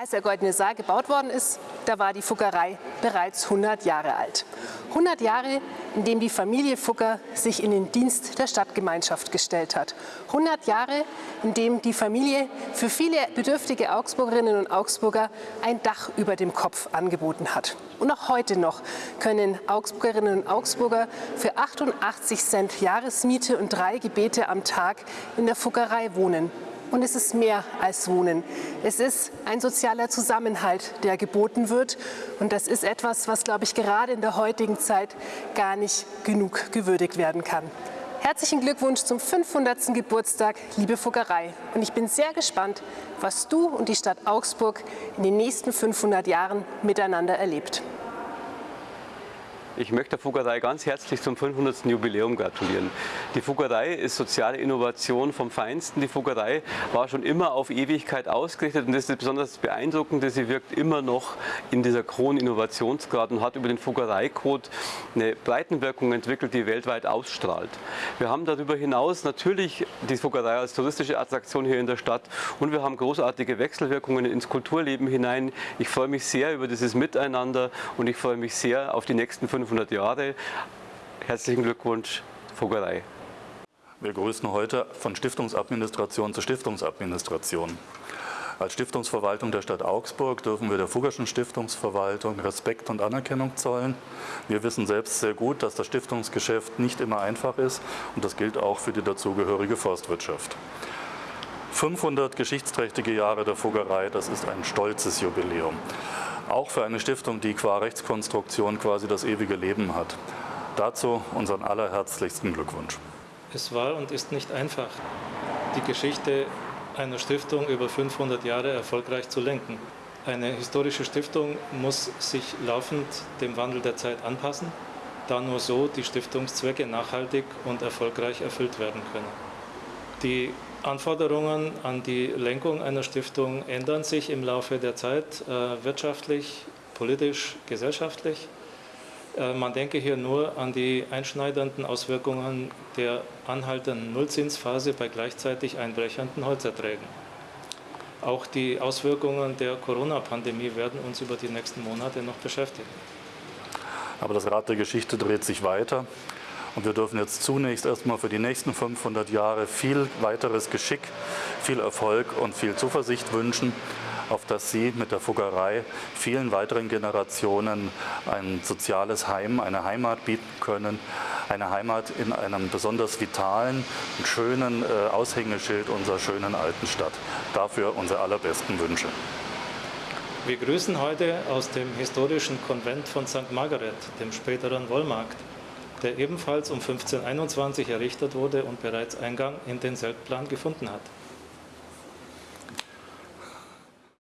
Als der Goldene Saal gebaut worden ist, da war die Fuggerei bereits 100 Jahre alt. 100 Jahre, in dem die Familie Fugger sich in den Dienst der Stadtgemeinschaft gestellt hat. 100 Jahre, in dem die Familie für viele bedürftige Augsburgerinnen und Augsburger ein Dach über dem Kopf angeboten hat. Und auch heute noch können Augsburgerinnen und Augsburger für 88 Cent Jahresmiete und drei Gebete am Tag in der Fuggerei wohnen. Und es ist mehr als Wohnen. Es ist ein sozialer Zusammenhalt, der geboten wird. Und das ist etwas, was, glaube ich, gerade in der heutigen Zeit gar nicht genug gewürdigt werden kann. Herzlichen Glückwunsch zum 500. Geburtstag, liebe Fuggerei. Und ich bin sehr gespannt, was du und die Stadt Augsburg in den nächsten 500 Jahren miteinander erlebt. Ich möchte der Fuggerei ganz herzlich zum 500. Jubiläum gratulieren. Die Fuggerei ist soziale Innovation vom Feinsten. Die Fuggerei war schon immer auf Ewigkeit ausgerichtet und das ist besonders beeindruckend, sie wirkt immer noch in dieser Kroninnovationsgrad und hat über den Fuggereicode eine Breitenwirkung entwickelt, die weltweit ausstrahlt. Wir haben darüber hinaus natürlich die Fuggerei als touristische Attraktion hier in der Stadt und wir haben großartige Wechselwirkungen ins Kulturleben hinein. Ich freue mich sehr über dieses Miteinander und ich freue mich sehr auf die nächsten 500 500 Jahre. Herzlichen Glückwunsch, Vogelei. Wir grüßen heute von Stiftungsadministration zu Stiftungsadministration. Als Stiftungsverwaltung der Stadt Augsburg dürfen wir der Fuggerschen Stiftungsverwaltung Respekt und Anerkennung zollen. Wir wissen selbst sehr gut, dass das Stiftungsgeschäft nicht immer einfach ist und das gilt auch für die dazugehörige Forstwirtschaft. 500 geschichtsträchtige Jahre der Fuggerei, das ist ein stolzes Jubiläum. Auch für eine Stiftung, die qua Rechtskonstruktion quasi das ewige Leben hat. Dazu unseren allerherzlichsten Glückwunsch. Es war und ist nicht einfach, die Geschichte einer Stiftung über 500 Jahre erfolgreich zu lenken. Eine historische Stiftung muss sich laufend dem Wandel der Zeit anpassen, da nur so die Stiftungszwecke nachhaltig und erfolgreich erfüllt werden können. Die Anforderungen an die Lenkung einer Stiftung ändern sich im Laufe der Zeit, äh, wirtschaftlich, politisch, gesellschaftlich. Äh, man denke hier nur an die einschneidenden Auswirkungen der anhaltenden Nullzinsphase bei gleichzeitig einbrechenden Holzerträgen. Auch die Auswirkungen der Corona-Pandemie werden uns über die nächsten Monate noch beschäftigen. Aber das Rad der Geschichte dreht sich weiter. Und wir dürfen jetzt zunächst erstmal für die nächsten 500 Jahre viel weiteres Geschick, viel Erfolg und viel Zuversicht wünschen, auf dass Sie mit der Fuggerei vielen weiteren Generationen ein soziales Heim, eine Heimat bieten können. Eine Heimat in einem besonders vitalen und schönen äh, Aushängeschild unserer schönen alten Stadt. Dafür unsere allerbesten Wünsche. Wir grüßen heute aus dem historischen Konvent von St. Margaret, dem späteren Wollmarkt der ebenfalls um 1521 errichtet wurde und bereits Eingang in den Selbstplan gefunden hat.